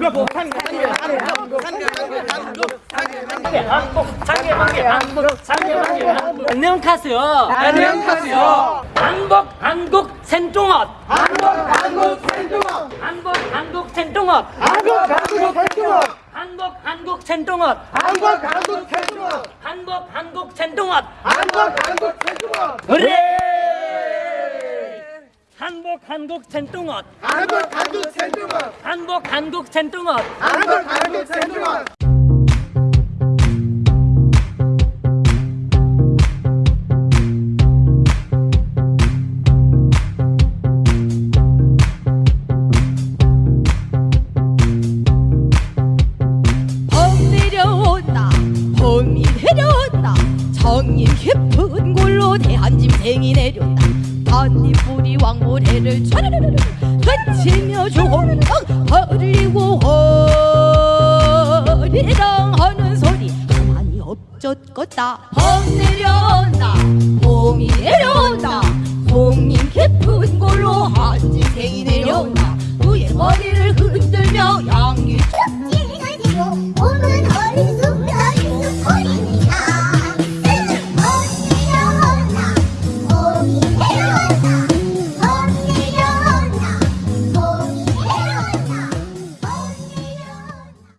한국 안녕하세요 안녕하세요. 한국 한국 생뚱엇 한국 한국 생뚱어. 한국 한국 생뚱엇 한국 한국 생뚱어. 한국 한국 생뚱엇 한국 한국 생뚱어. 한국 한국 생뚱엇 한국 한국 생뚱어. 그래 한국 한국 생뚱엇 한국 한국 생뚱어. 한국 한국 생뚱엇 한국 한국 생뚱어. 봄 내려온다 봄이 내려온다 정인 깊 대한짐승이 내렸다. 반딧불이 왕모래를 차르르르 외치며 조홍당 허리고 허리랑 하는 소리. 가만히 엎젖겄다. 헉 내려온다. 봄이 내려온다. 공님 깊은 골로 한짐승이 내려온다. 그의 머리